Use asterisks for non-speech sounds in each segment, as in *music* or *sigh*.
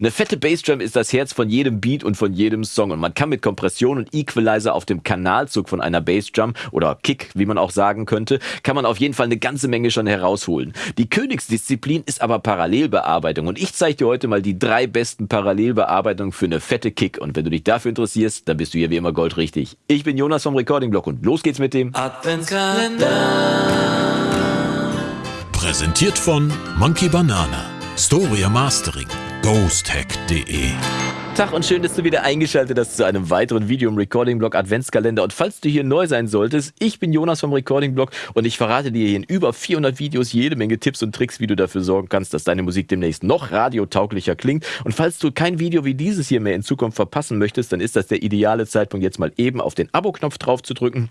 Eine fette Bassdrum ist das Herz von jedem Beat und von jedem Song und man kann mit Kompression und Equalizer auf dem Kanalzug von einer Bassdrum oder Kick, wie man auch sagen könnte, kann man auf jeden Fall eine ganze Menge schon herausholen. Die Königsdisziplin ist aber Parallelbearbeitung und ich zeige dir heute mal die drei besten Parallelbearbeitungen für eine fette Kick und wenn du dich dafür interessierst, dann bist du hier wie immer goldrichtig. Ich bin Jonas vom Recording Blog und los geht's mit dem Adventskalender. Präsentiert von Monkey Banana, Storia Mastering ghosthack.de. Tag und schön, dass du wieder eingeschaltet hast zu einem weiteren Video im Recording Blog Adventskalender. Und falls du hier neu sein solltest, ich bin Jonas vom Recording Blog und ich verrate dir hier in über 400 Videos jede Menge Tipps und Tricks, wie du dafür sorgen kannst, dass deine Musik demnächst noch radiotauglicher klingt. Und falls du kein Video wie dieses hier mehr in Zukunft verpassen möchtest, dann ist das der ideale Zeitpunkt, jetzt mal eben auf den Abo-Knopf drauf zu drücken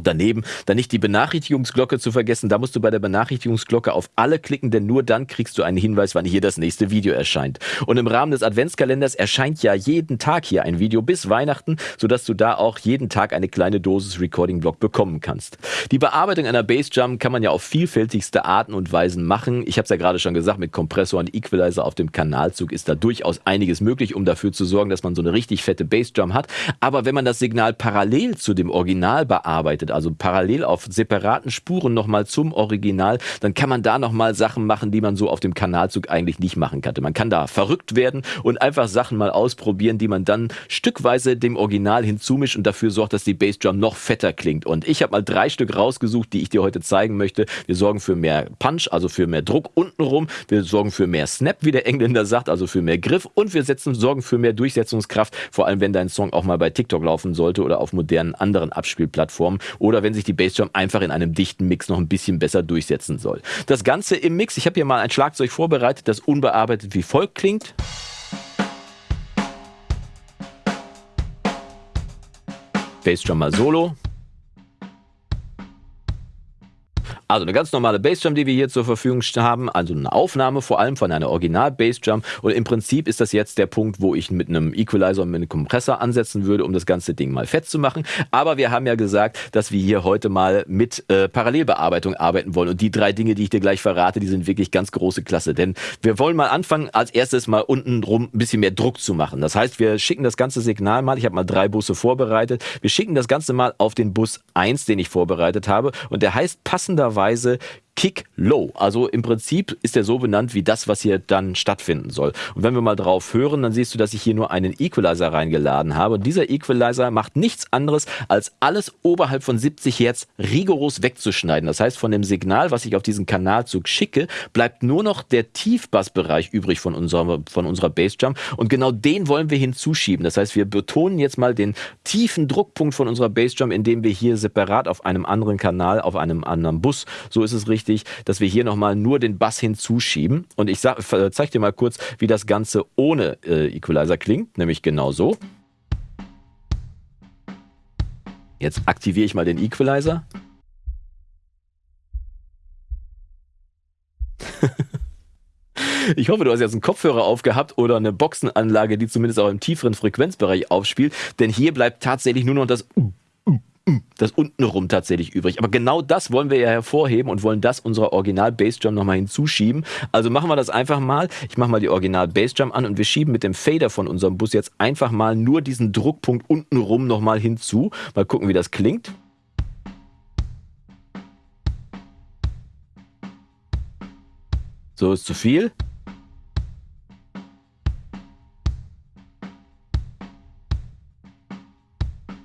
Daneben dann nicht die Benachrichtigungsglocke zu vergessen. Da musst du bei der Benachrichtigungsglocke auf alle klicken, denn nur dann kriegst du einen Hinweis, wann hier das nächste Video erscheint. Und im Rahmen des Adventskalenders erscheint ja jeden Tag hier ein Video bis Weihnachten, sodass du da auch jeden Tag eine kleine Dosis Recording Block bekommen kannst. Die Bearbeitung einer Bassdrum kann man ja auf vielfältigste Arten und Weisen machen. Ich habe es ja gerade schon gesagt, mit Kompressor und Equalizer auf dem Kanalzug ist da durchaus einiges möglich, um dafür zu sorgen, dass man so eine richtig fette Bassdrum hat. Aber wenn man das Signal parallel zu dem Original bearbeitet, bearbeitet, also parallel auf separaten Spuren nochmal zum Original, dann kann man da nochmal Sachen machen, die man so auf dem Kanalzug eigentlich nicht machen kann. Man kann da verrückt werden und einfach Sachen mal ausprobieren, die man dann stückweise dem Original hinzumischt und dafür sorgt, dass die Bassdrum noch fetter klingt. Und ich habe mal drei Stück rausgesucht, die ich dir heute zeigen möchte. Wir sorgen für mehr Punch, also für mehr Druck untenrum. Wir sorgen für mehr Snap, wie der Engländer sagt, also für mehr Griff. Und wir setzen, sorgen für mehr Durchsetzungskraft, vor allem wenn dein Song auch mal bei TikTok laufen sollte oder auf modernen anderen Abspielplattformen oder wenn sich die Bassdrum einfach in einem dichten Mix noch ein bisschen besser durchsetzen soll. Das Ganze im Mix, ich habe hier mal ein Schlagzeug vorbereitet, das unbearbeitet wie folgt klingt. Bassdrum mal solo. Also eine ganz normale Bassdrum, die wir hier zur Verfügung haben, also eine Aufnahme vor allem von einer Original Bassdrum und im Prinzip ist das jetzt der Punkt, wo ich mit einem Equalizer und mit einem Kompressor ansetzen würde, um das ganze Ding mal fett zu machen. Aber wir haben ja gesagt, dass wir hier heute mal mit äh, Parallelbearbeitung arbeiten wollen. Und die drei Dinge, die ich dir gleich verrate, die sind wirklich ganz große Klasse, denn wir wollen mal anfangen, als erstes mal unten rum ein bisschen mehr Druck zu machen. Das heißt, wir schicken das ganze Signal mal, ich habe mal drei Busse vorbereitet, wir schicken das Ganze mal auf den Bus 1, den ich vorbereitet habe. Und der heißt passenderweise Weise Kick Low. Also im Prinzip ist er so benannt wie das, was hier dann stattfinden soll. Und wenn wir mal drauf hören, dann siehst du, dass ich hier nur einen Equalizer reingeladen habe. Und dieser Equalizer macht nichts anderes, als alles oberhalb von 70 Hertz rigoros wegzuschneiden. Das heißt, von dem Signal, was ich auf diesen Kanalzug schicke, bleibt nur noch der Tiefbassbereich übrig von unserer, von unserer Bassdrum. Und genau den wollen wir hinzuschieben. Das heißt, wir betonen jetzt mal den tiefen Druckpunkt von unserer Bassdrum, indem wir hier separat auf einem anderen Kanal, auf einem anderen Bus, so ist es richtig, wichtig, dass wir hier nochmal nur den Bass hinzuschieben. Und ich zeige dir mal kurz, wie das Ganze ohne äh, Equalizer klingt, nämlich genau so. Jetzt aktiviere ich mal den Equalizer. Ich hoffe, du hast jetzt einen Kopfhörer aufgehabt oder eine Boxenanlage, die zumindest auch im tieferen Frequenzbereich aufspielt, denn hier bleibt tatsächlich nur noch das das untenrum tatsächlich übrig. Aber genau das wollen wir ja hervorheben und wollen das unserer Original Bassdrum nochmal hinzuschieben. Also machen wir das einfach mal. Ich mache mal die Original Bassdrum an und wir schieben mit dem Fader von unserem Bus jetzt einfach mal nur diesen Druckpunkt untenrum nochmal hinzu. Mal gucken, wie das klingt. So ist zu viel.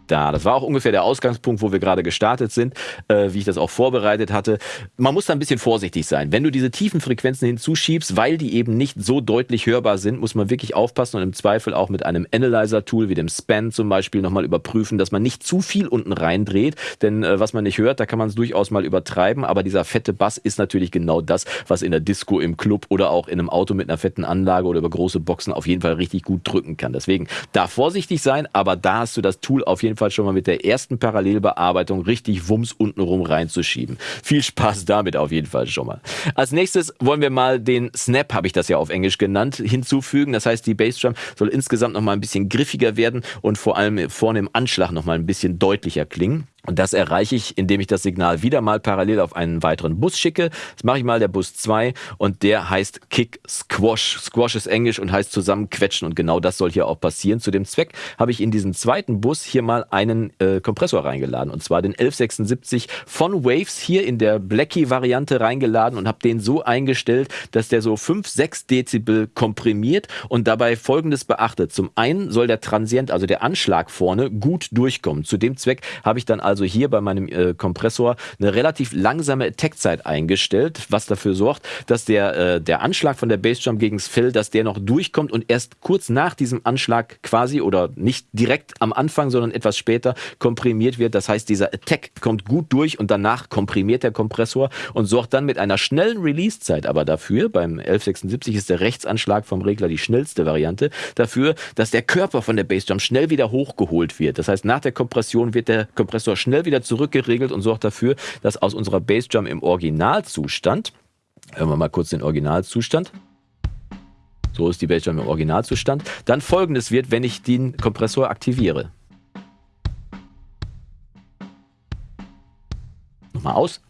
Da. Das war auch ungefähr der Ausgangspunkt, wo wir gerade gestartet sind, äh, wie ich das auch vorbereitet hatte. Man muss da ein bisschen vorsichtig sein. Wenn du diese tiefen Frequenzen hinzuschiebst, weil die eben nicht so deutlich hörbar sind, muss man wirklich aufpassen und im Zweifel auch mit einem Analyzer-Tool wie dem Span zum Beispiel nochmal überprüfen, dass man nicht zu viel unten reindreht. Denn äh, was man nicht hört, da kann man es durchaus mal übertreiben. Aber dieser fette Bass ist natürlich genau das, was in der Disco, im Club oder auch in einem Auto mit einer fetten Anlage oder über große Boxen auf jeden Fall richtig gut drücken kann. Deswegen da vorsichtig sein, aber da hast du das Tool auf jeden Fall Fall schon mal mit der ersten Parallelbearbeitung richtig Wumms untenrum reinzuschieben. Viel Spaß damit auf jeden Fall schon mal. Als nächstes wollen wir mal den Snap, habe ich das ja auf Englisch genannt, hinzufügen. Das heißt, die Bassdrum soll insgesamt noch mal ein bisschen griffiger werden und vor allem vorne im Anschlag noch mal ein bisschen deutlicher klingen. Und das erreiche ich, indem ich das Signal wieder mal parallel auf einen weiteren Bus schicke. Das mache ich mal der Bus 2 und der heißt Kick Squash. Squash ist Englisch und heißt zusammen quetschen und genau das soll hier auch passieren. Zu dem Zweck habe ich in diesen zweiten Bus hier mal einen äh, Kompressor reingeladen und zwar den 1176 von Waves hier in der Blackie-Variante reingeladen und habe den so eingestellt, dass der so 5, 6 Dezibel komprimiert und dabei folgendes beachtet. Zum einen soll der Transient, also der Anschlag vorne, gut durchkommen. Zu dem Zweck habe ich dann also also hier bei meinem äh, Kompressor eine relativ langsame Attack-Zeit eingestellt, was dafür sorgt, dass der, äh, der Anschlag von der Bassdrum gegen das Fell, dass der noch durchkommt und erst kurz nach diesem Anschlag quasi oder nicht direkt am Anfang, sondern etwas später komprimiert wird. Das heißt, dieser Attack kommt gut durch und danach komprimiert der Kompressor und sorgt dann mit einer schnellen Release-Zeit aber dafür, beim 1176 ist der Rechtsanschlag vom Regler die schnellste Variante, dafür, dass der Körper von der Bassdrum schnell wieder hochgeholt wird. Das heißt, nach der Kompression wird der Kompressor schnell wieder zurückgeregelt und sorgt dafür, dass aus unserer Bassdrum im Originalzustand, hören wir mal kurz den Originalzustand, so ist die Bassdrum im Originalzustand, dann folgendes wird, wenn ich den Kompressor aktiviere. Nochmal aus.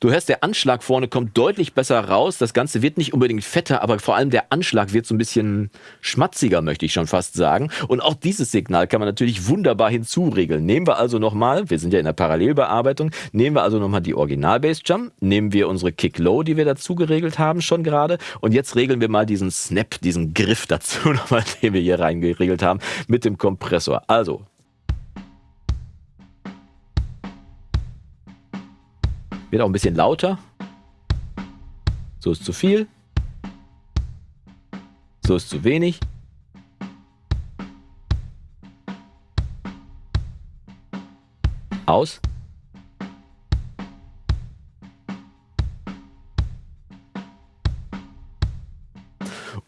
Du hörst, der Anschlag vorne kommt deutlich besser raus. Das Ganze wird nicht unbedingt fetter, aber vor allem der Anschlag wird so ein bisschen schmatziger, möchte ich schon fast sagen. Und auch dieses Signal kann man natürlich wunderbar hinzuregeln. Nehmen wir also nochmal, wir sind ja in der Parallelbearbeitung, nehmen wir also nochmal die Original-Bass-Jump, nehmen wir unsere Kick-Low, die wir dazu geregelt haben schon gerade und jetzt regeln wir mal diesen Snap, diesen Griff dazu *laughs* nochmal, den wir hier reingeregelt haben mit dem Kompressor. Also Wird auch ein bisschen lauter. So ist zu viel. So ist zu wenig. Aus.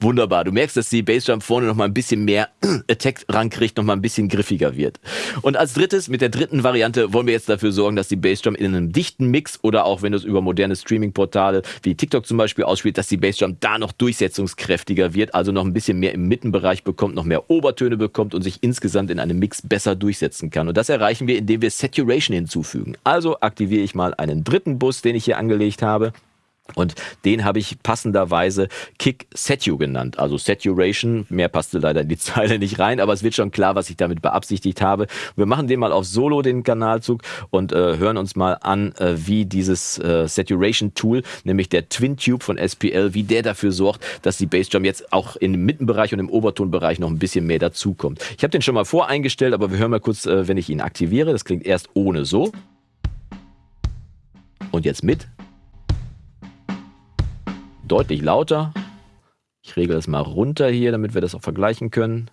Wunderbar. Du merkst, dass die Bassdrum vorne noch mal ein bisschen mehr *clears throat* Attack rankriegt, noch mal ein bisschen griffiger wird. Und als drittes, mit der dritten Variante, wollen wir jetzt dafür sorgen, dass die Bassdrum in einem dichten Mix oder auch wenn du es über moderne Streaming-Portale wie TikTok zum Beispiel ausspielt, dass die Bassdrum da noch durchsetzungskräftiger wird, also noch ein bisschen mehr im Mittenbereich bekommt, noch mehr Obertöne bekommt und sich insgesamt in einem Mix besser durchsetzen kann. Und das erreichen wir, indem wir Saturation hinzufügen. Also aktiviere ich mal einen dritten Bus, den ich hier angelegt habe. Und den habe ich passenderweise Kick Setu genannt. Also Saturation, mehr passte leider in die *laughs* Zeile nicht rein, aber es wird schon klar, was ich damit beabsichtigt habe. Wir machen den mal auf Solo, den Kanalzug, und äh, hören uns mal an, äh, wie dieses äh, Saturation Tool, nämlich der Twin Tube von SPL, wie der dafür sorgt, dass die Bassdrum jetzt auch im Mittenbereich und im Obertonbereich noch ein bisschen mehr dazukommt. Ich habe den schon mal voreingestellt, aber wir hören mal kurz, äh, wenn ich ihn aktiviere. Das klingt erst ohne so. Und jetzt mit deutlich lauter. Ich regle das mal runter hier, damit wir das auch vergleichen können.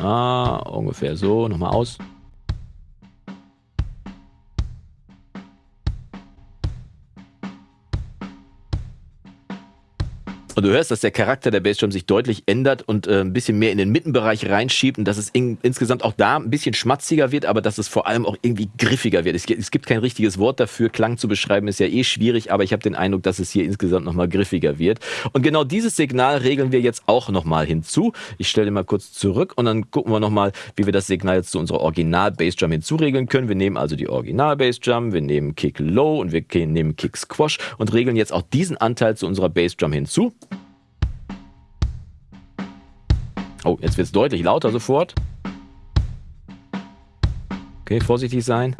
Ah, ungefähr so. Nochmal aus. Und du hörst, dass der Charakter der Bassdrum sich deutlich ändert und äh, ein bisschen mehr in den Mittenbereich reinschiebt und dass es in, insgesamt auch da ein bisschen schmatziger wird, aber dass es vor allem auch irgendwie griffiger wird. Es, es gibt kein richtiges Wort dafür. Klang zu beschreiben ist ja eh schwierig, aber ich habe den Eindruck, dass es hier insgesamt nochmal griffiger wird. Und genau dieses Signal regeln wir jetzt auch nochmal hinzu. Ich stelle mal kurz zurück und dann gucken wir nochmal, wie wir das Signal jetzt zu unserer Original Bassdrum hinzuregeln können. Wir nehmen also die Original Bassdrum, wir nehmen Kick Low und wir nehmen Kick Squash und regeln jetzt auch diesen Anteil zu unserer Bassdrum hinzu. Oh, jetzt wird es deutlich lauter sofort. Okay, vorsichtig sein.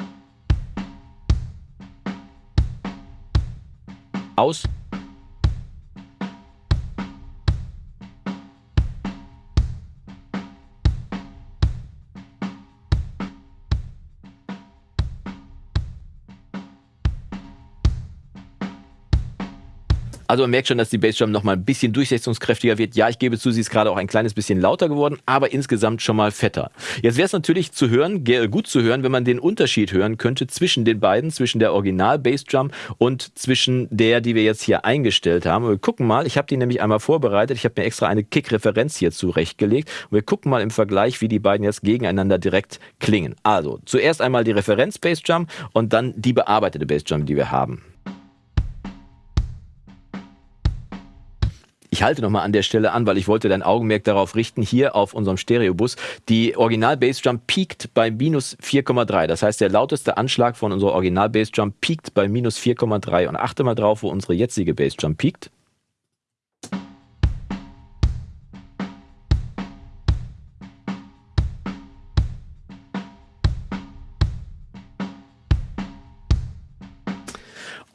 Aus. Also man merkt schon, dass die Bassdrum noch mal ein bisschen durchsetzungskräftiger wird. Ja, ich gebe zu, sie ist gerade auch ein kleines bisschen lauter geworden, aber insgesamt schon mal fetter. Jetzt wäre es natürlich zu hören, gut zu hören, wenn man den Unterschied hören könnte zwischen den beiden, zwischen der Original Bassdrum und zwischen der, die wir jetzt hier eingestellt haben. wir gucken mal, ich habe die nämlich einmal vorbereitet. Ich habe mir extra eine Kick-Referenz hier zurechtgelegt. Und wir gucken mal im Vergleich, wie die beiden jetzt gegeneinander direkt klingen. Also zuerst einmal die Referenz Bassdrum und dann die bearbeitete Bassdrum, die wir haben. Ich halte nochmal an der Stelle an, weil ich wollte dein Augenmerk darauf richten, hier auf unserem Stereobus. Die Original Bassdrum piekt bei minus 4,3. Das heißt, der lauteste Anschlag von unserer Original Bassdrum piekt bei minus 4,3. Und achte mal drauf, wo unsere jetzige Bassdrum piekt.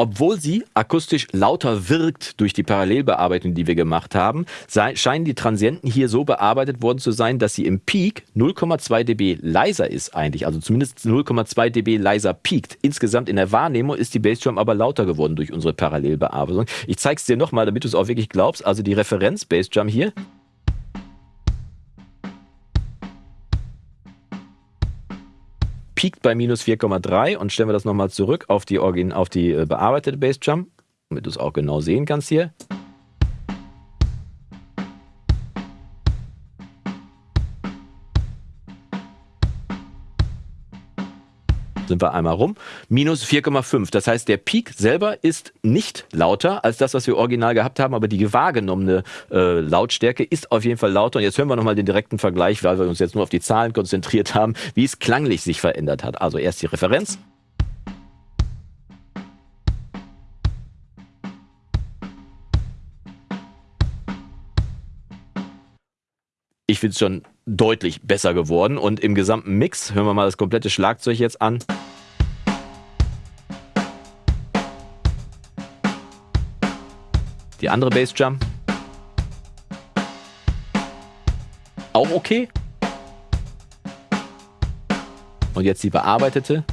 Obwohl sie akustisch lauter wirkt durch die Parallelbearbeitung, die wir gemacht haben, scheinen die Transienten hier so bearbeitet worden zu sein, dass sie im Peak 0,2 dB leiser ist eigentlich, also zumindest 0,2 dB leiser piekt. Insgesamt in der Wahrnehmung ist die Bassdrum aber lauter geworden durch unsere Parallelbearbeitung. Ich zeige es dir nochmal, damit du es auch wirklich glaubst. Also die Referenz Bassdrum hier piekt bei minus 4,3 und stellen wir das nochmal zurück auf die, auf die äh, bearbeitete Bassdrum, damit du es auch genau sehen kannst hier. Sind wir einmal rum, minus 4,5. Das heißt, der Peak selber ist nicht lauter als das, was wir original gehabt haben, aber die wahrgenommene äh, Lautstärke ist auf jeden Fall lauter. Und jetzt hören wir nochmal den direkten Vergleich, weil wir uns jetzt nur auf die Zahlen konzentriert haben, wie es klanglich sich verändert hat. Also erst die Referenz. Ich finde es schon deutlich besser geworden. Und im gesamten Mix, hören wir mal das komplette Schlagzeug jetzt an. Die andere Bassdrum. Auch okay. Und jetzt die bearbeitete.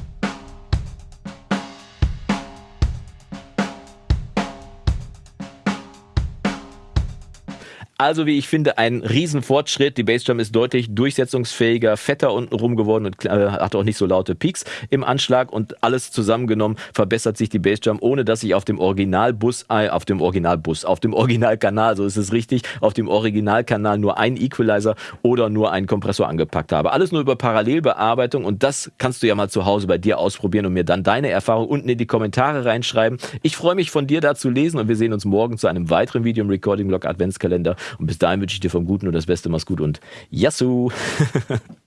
Also, wie ich finde, ein Riesenfortschritt. Die Bassdrum ist deutlich durchsetzungsfähiger, fetter unten geworden und äh, hat auch nicht so laute Peaks im Anschlag und alles zusammengenommen verbessert sich die Bassdrum, ohne dass ich auf dem Originalbus, äh, auf dem Originalbus, auf dem Originalkanal, so ist es richtig, auf dem Originalkanal nur einen Equalizer oder nur einen Kompressor angepackt habe. Alles nur über Parallelbearbeitung und das kannst du ja mal zu Hause bei dir ausprobieren und mir dann deine Erfahrung unten in die Kommentare reinschreiben. Ich freue mich von dir da zu lesen und wir sehen uns morgen zu einem weiteren Video im Recording Blog Adventskalender. Und bis dahin wünsche ich dir vom Guten und das Beste. Mach's gut und Yassou! *laughs*